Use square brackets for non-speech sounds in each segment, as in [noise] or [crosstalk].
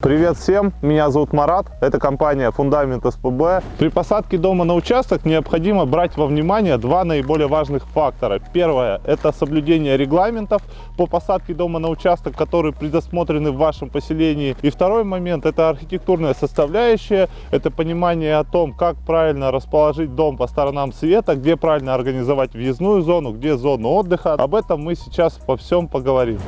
Привет всем, меня зовут Марат, это компания Фундамент СПБ. При посадке дома на участок необходимо брать во внимание два наиболее важных фактора. Первое – это соблюдение регламентов по посадке дома на участок, которые предусмотрены в вашем поселении. И второй момент – это архитектурная составляющая, это понимание о том, как правильно расположить дом по сторонам света, где правильно организовать въездную зону, где зону отдыха. Об этом мы сейчас по всем поговорим.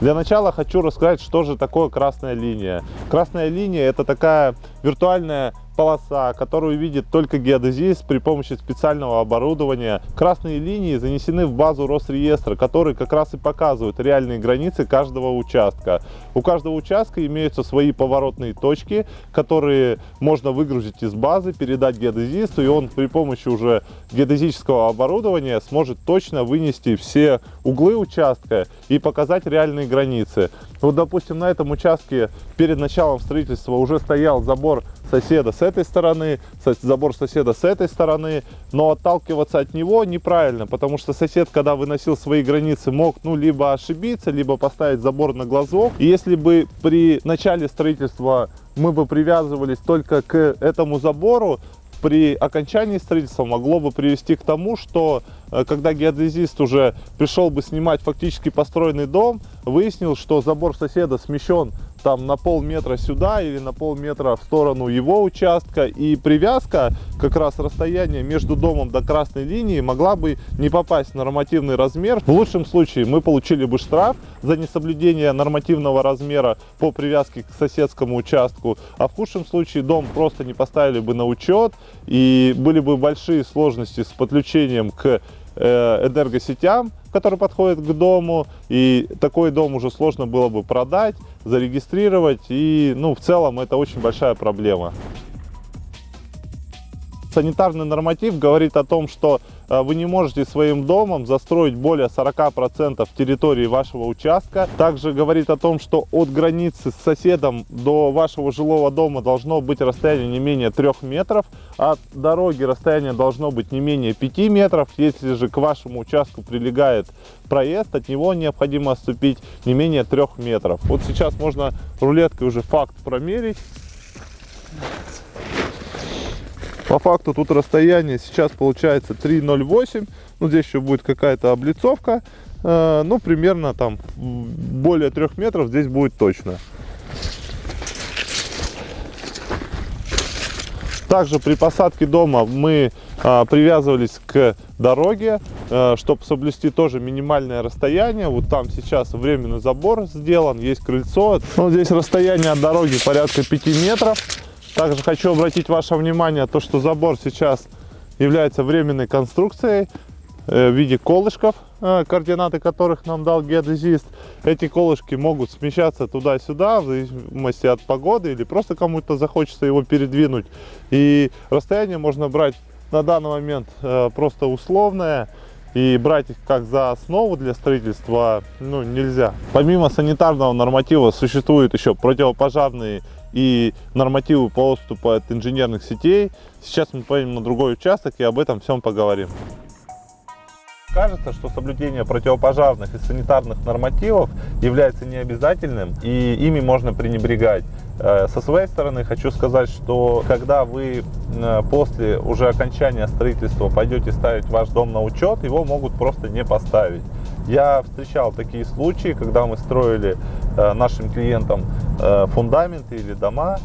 Для начала хочу рассказать, что же такое красная линия. Красная линия это такая виртуальная полоса, которую видит только геодезист при помощи специального оборудования. Красные линии занесены в базу Росреестра, который как раз и показывает реальные границы каждого участка. У каждого участка имеются свои поворотные точки, которые можно выгрузить из базы, передать геодезисту, и он при помощи уже геодезического оборудования сможет точно вынести все углы участка и показать реальные границы. Вот, допустим, на этом участке перед началом строительства уже стоял забор соседа с этой стороны, забор соседа с этой стороны, но отталкиваться от него неправильно, потому что сосед, когда выносил свои границы, мог ну либо ошибиться, либо поставить забор на глазок. И если бы при начале строительства мы бы привязывались только к этому забору, при окончании строительства могло бы привести к тому, что э, когда геодезист уже пришел бы снимать фактически построенный дом, выяснил, что забор соседа смещен там на полметра сюда или на полметра в сторону его участка. И привязка, как раз расстояние между домом до красной линии могла бы не попасть в нормативный размер. В лучшем случае мы получили бы штраф за несоблюдение нормативного размера по привязке к соседскому участку. А в худшем случае дом просто не поставили бы на учет и были бы большие сложности с подключением к энергосетям, которые подходят к дому, и такой дом уже сложно было бы продать, зарегистрировать, и ну, в целом это очень большая проблема. Санитарный норматив говорит о том, что э, вы не можете своим домом застроить более 40% территории вашего участка. Также говорит о том, что от границы с соседом до вашего жилого дома должно быть расстояние не менее 3 метров. От дороги расстояние должно быть не менее 5 метров. Если же к вашему участку прилегает проезд, от него необходимо отступить не менее 3 метров. Вот сейчас можно рулеткой уже факт промерить. По факту тут расстояние сейчас получается 3,08. Ну, здесь еще будет какая-то облицовка. Э, ну, примерно там более 3 метров здесь будет точно. Также при посадке дома мы а, привязывались к дороге, а, чтобы соблюсти тоже минимальное расстояние. Вот там сейчас временный забор сделан, есть крыльцо. Ну, здесь расстояние от дороги порядка 5 метров. Также хочу обратить ваше внимание, то, что забор сейчас является временной конструкцией э, в виде колышков, э, координаты которых нам дал геодезист. Эти колышки могут смещаться туда-сюда, в зависимости от погоды, или просто кому-то захочется его передвинуть. И расстояние можно брать на данный момент э, просто условное, и брать их как за основу для строительства ну, нельзя. Помимо санитарного норматива существуют еще противопожарные и нормативы по от инженерных сетей. Сейчас мы поедем на другой участок и об этом всем поговорим. Кажется, что соблюдение противопожарных и санитарных нормативов является необязательным и ими можно пренебрегать. Э, со своей стороны хочу сказать, что когда вы э, после уже окончания строительства пойдете ставить ваш дом на учет, его могут просто не поставить. Я встречал такие случаи, когда мы строили э, нашим клиентам фундаменты или дома,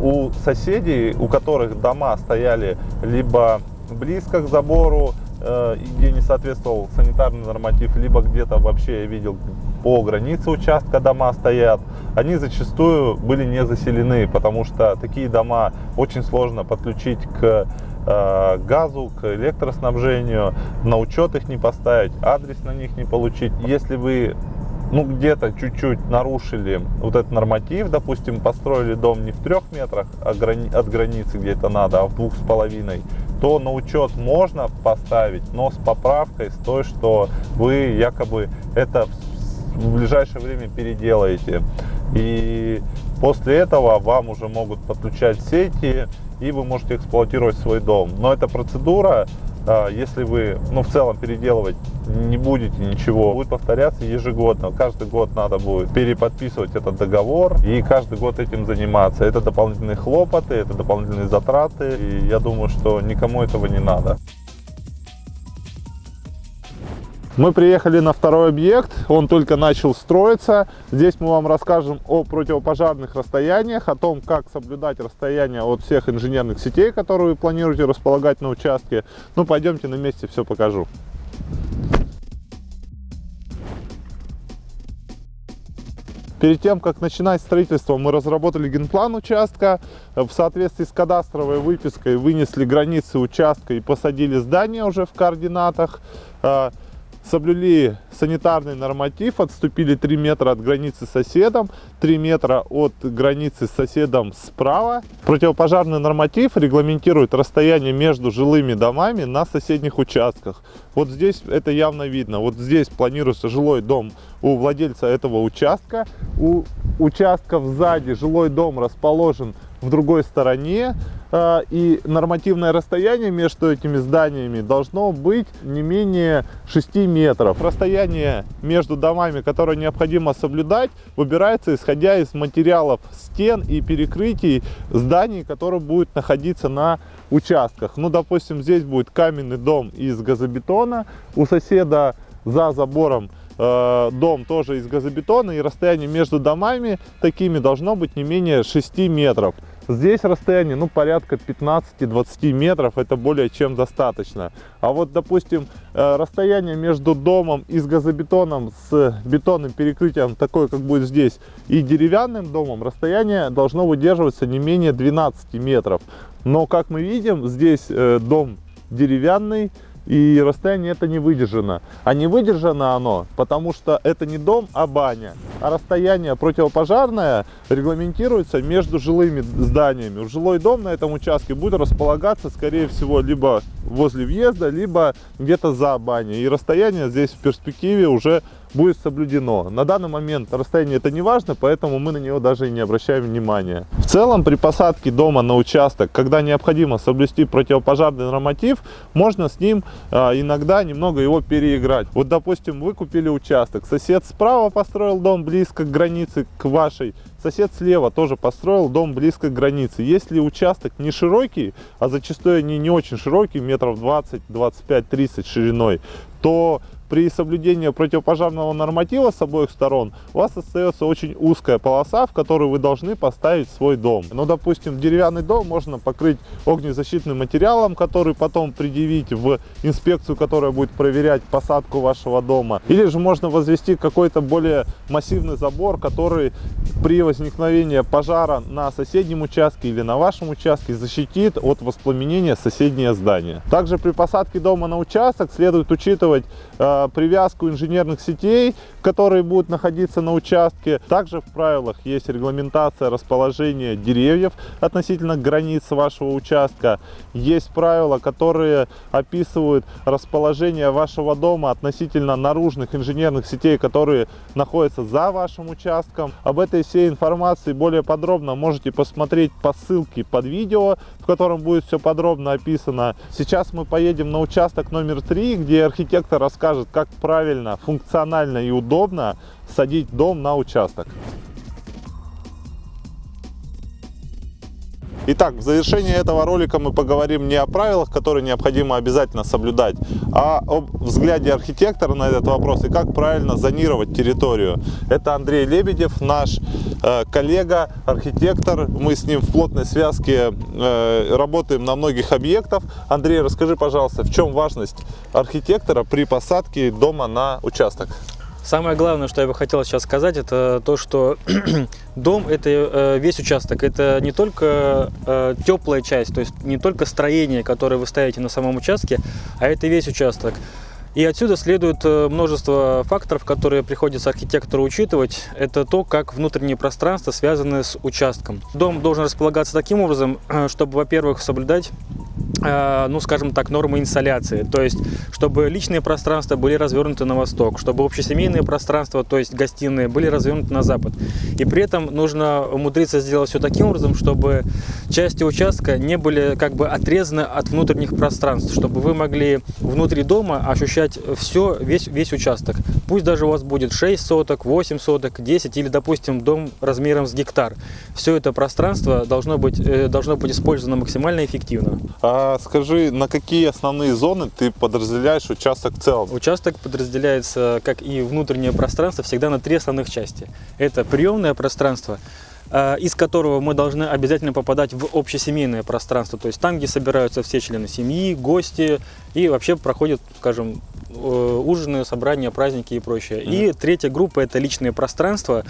у соседей, у которых дома стояли либо близко к забору, Э, где не соответствовал санитарный норматив, либо где-то вообще я видел по границе участка дома стоят, они зачастую были не заселены, потому что такие дома очень сложно подключить к э, газу, к электроснабжению, на учет их не поставить, адрес на них не получить. Если вы ну где-то чуть-чуть нарушили вот этот норматив, допустим, построили дом не в трех метрах от границы где-то надо, а в двух с половиной, то на учет можно поставить, но с поправкой, с той, что вы якобы это в ближайшее время переделаете. И после этого вам уже могут подключать сети, и вы можете эксплуатировать свой дом. Но эта процедура если вы, ну, в целом переделывать не будете ничего, будет повторяться ежегодно. Каждый год надо будет переподписывать этот договор и каждый год этим заниматься. Это дополнительные хлопоты, это дополнительные затраты, и я думаю, что никому этого не надо. Мы приехали на второй объект, он только начал строиться. Здесь мы вам расскажем о противопожарных расстояниях, о том, как соблюдать расстояние от всех инженерных сетей, которые вы планируете располагать на участке. Ну, пойдемте на месте все покажу. Перед тем, как начинать строительство, мы разработали генплан участка. В соответствии с кадастровой выпиской вынесли границы участка и посадили здание уже в координатах. Соблюли санитарный норматив, отступили 3 метра от границы с соседом, 3 метра от границы с соседом справа. Противопожарный норматив регламентирует расстояние между жилыми домами на соседних участках. Вот здесь это явно видно. Вот здесь планируется жилой дом у владельца этого участка. У участков сзади жилой дом расположен в другой стороне. А, и нормативное расстояние между этими зданиями должно быть не менее 6 метров. Расстояние между домами, которое необходимо соблюдать, выбирается исходя из материалов стен и перекрытий зданий, которые будут находиться на участках. Ну, допустим, здесь будет каменный дом из газобетона, у соседа за забором э, дом тоже из газобетона, и расстояние между домами такими должно быть не менее 6 метров. Здесь расстояние, ну, порядка 15-20 метров, это более чем достаточно. А вот, допустим, э, расстояние между домом из газобетоном с бетонным перекрытием, такое, как будет здесь, и деревянным домом, расстояние должно выдерживаться не менее 12 метров. Но, как мы видим, здесь э, дом деревянный, и расстояние это не выдержано. А не выдержано оно, потому что это не дом, а баня. А расстояние противопожарное регламентируется между жилыми зданиями. Жилой дом на этом участке будет располагаться, скорее всего, либо возле въезда, либо где-то за баней. И расстояние здесь в перспективе уже будет соблюдено. На данный момент расстояние это не важно, поэтому мы на него даже и не обращаем внимания. В целом при посадке дома на участок, когда необходимо соблюсти противопожарный норматив, можно с ним а, иногда немного его переиграть. Вот допустим вы купили участок, сосед справа построил дом близко к границе к вашей, Сосед слева тоже построил дом близко к границе. Если участок не широкий, а зачастую они не очень широкий, метров 20, 25, 30 шириной, то при соблюдении противопожарного норматива с обоих сторон у вас остается очень узкая полоса, в которую вы должны поставить свой дом. Ну, допустим, деревянный дом можно покрыть огнезащитным материалом, который потом предъявить в инспекцию, которая будет проверять посадку вашего дома. Или же можно возвести какой-то более массивный забор, который при возникновении пожара на соседнем участке или на вашем участке защитит от воспламенения соседнее здание. Также при посадке дома на участок следует учитывать э, привязку инженерных сетей, которые будут находиться на участке. Также в правилах есть регламентация расположения деревьев относительно границ вашего участка. Есть правила, которые описывают расположение вашего дома относительно наружных инженерных сетей, которые находятся за вашим участком. Об этой всей информации более подробно можете посмотреть по ссылке под видео, в котором будет все подробно описано. Сейчас мы поедем на участок номер 3, где архитектор расскажет, как правильно, функционально и удобно садить дом на участок. Итак, в завершении этого ролика мы поговорим не о правилах, которые необходимо обязательно соблюдать, а об взгляде архитектора на этот вопрос и как правильно зонировать территорию. Это Андрей Лебедев, наш э, коллега, архитектор. Мы с ним в плотной связке э, работаем на многих объектах. Андрей, расскажи, пожалуйста, в чем важность архитектора при посадке дома на участок? Самое главное, что я бы хотел сейчас сказать, это то, что [clears throat] дом – это э, весь участок. Это не только э, теплая часть, то есть не только строение, которое вы ставите на самом участке, а это весь участок. И отсюда следует э, множество факторов, которые приходится архитектору учитывать. Это то, как внутреннее пространство связано с участком. Дом должен располагаться таким образом, [clears throat] чтобы, во-первых, соблюдать ну, скажем так, нормы инсоляции. То есть, чтобы личные пространства были развернуты на восток, чтобы общесемейные пространства, то есть гостиные, были развернуты на запад. И при этом нужно умудриться сделать все таким образом, чтобы части участка не были как бы отрезаны от внутренних пространств, чтобы вы могли внутри дома ощущать все, весь, весь участок. Пусть даже у вас будет 6 соток, 8 соток, 10 или, допустим, дом размером с гектар. Все это пространство должно быть, э, должно быть использовано максимально эффективно. А скажи, на какие основные зоны ты подразделяешь участок в целом? Участок подразделяется, как и внутреннее пространство, всегда на три основных части. Это приемное пространство, э, из которого мы должны обязательно попадать в общесемейное пространство, то есть там, где собираются все члены семьи, гости и вообще проходят, скажем, ужины, собрания, праздники и прочее. И третья группа – это личные пространства,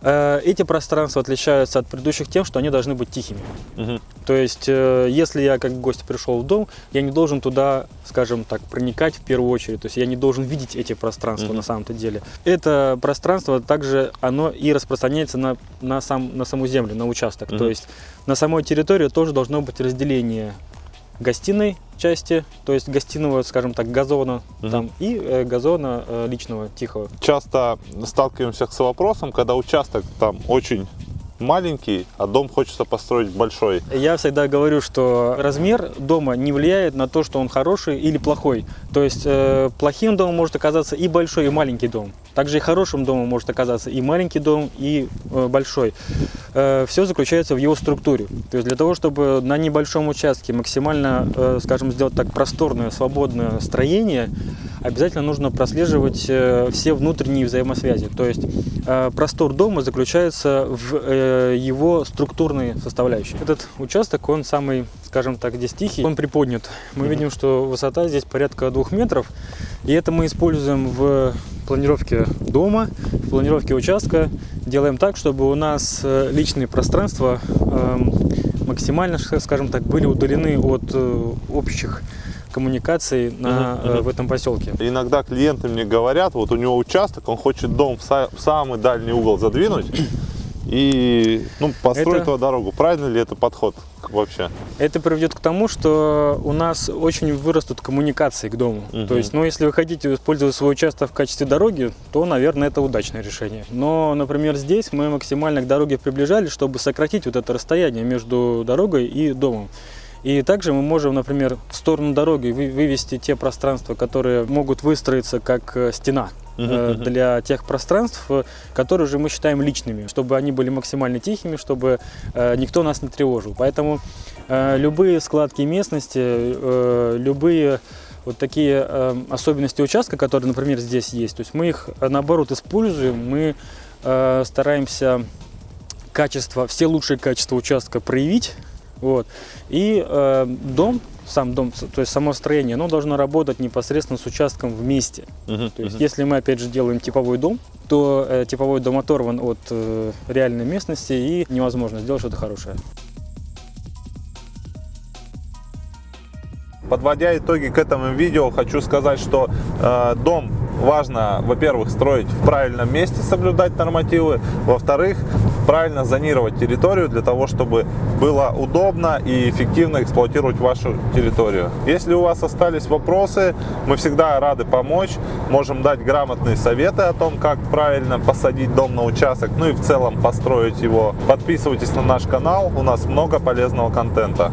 Э, эти пространства отличаются от предыдущих тем, что они должны быть тихими. Мгм. То есть, э, если я как гость пришел в дом, я не должен туда, скажем так, проникать в первую очередь. То есть я не должен видеть эти пространства Мгм. на самом-то деле. Это пространство также оно и распространяется на, на, сам, на саму землю, на участок. Мгм. То есть на самой территории тоже должно быть разделение гостиной части, то есть гостиного, скажем так, газона Мгм. там и э, газона э, личного, тихого. Часто сталкиваемся с вопросом, когда участок там очень маленький, а дом хочется построить большой. Я всегда говорю, что размер дома не влияет на то, что он хороший или плохой. То есть э, плохим домом может оказаться и большой, и маленький дом. Также и хорошим домом может оказаться и маленький дом, и э, большой. все заключается в его структуре. То есть для того, чтобы на небольшом участке максимально, э, скажем, сделать так просторное, свободное строение, обязательно нужно прослеживать э, все внутренние взаимосвязи. То есть э, простор дома заключается в э, его структурной составляющей. Этот участок, он самый, скажем так, здесь тихий, он приподнят. Мы видим, что высота здесь порядка двух метров, и это мы используем в планировке дома, в планировке участка. Делаем так, чтобы у нас э, личные пространства эм, максимально, скажем так, были удалены от э, общих коммуникаций на, мгм. в этом поселке. Иногда клиенты мне говорят, вот у него участок, он хочет дом в, са- в самый дальний угол задвинуть и ну, построить Это- туда дорогу. Правильно ли это подход вообще? Это приведет к тому, что у нас очень вырастут коммуникации к дому. Мгм. То есть, ну, если вы хотите использовать свой участок в качестве дороги, то, наверное, это удачное решение. Но, например, здесь мы максимально к дороге приближались, чтобы сократить вот это расстояние между дорогой и домом. И также мы можем, например, в сторону дороги вы- вывести те пространства, которые могут выстроиться как э, стена э, для тех пространств, э, которые же мы считаем личными, чтобы они были максимально тихими, чтобы э, никто нас не тревожил. Поэтому э, любые складки местности, э, любые вот такие э, особенности участка, которые, например, здесь есть, то есть мы их наоборот используем, мы э, стараемся качество, все лучшие качества участка проявить, вот, и э, дом, сам дом, то есть само строение, оно должно работать непосредственно с участком вместе. Мгм, То есть, мгм. если мы опять же делаем типовой дом, то э, типовой дом оторван от э, реальной местности и невозможно сделать что-то хорошее. Подводя итоги к этому видео, хочу сказать, что э, дом важно, во-первых, строить в правильном месте, соблюдать нормативы, во-вторых, правильно зонировать территорию для того, чтобы было удобно и эффективно эксплуатировать вашу территорию. Если у вас остались вопросы, мы всегда рады помочь, можем дать грамотные советы о том, как правильно посадить дом на участок, ну и в целом построить его. Подписывайтесь на наш канал, у нас много полезного контента.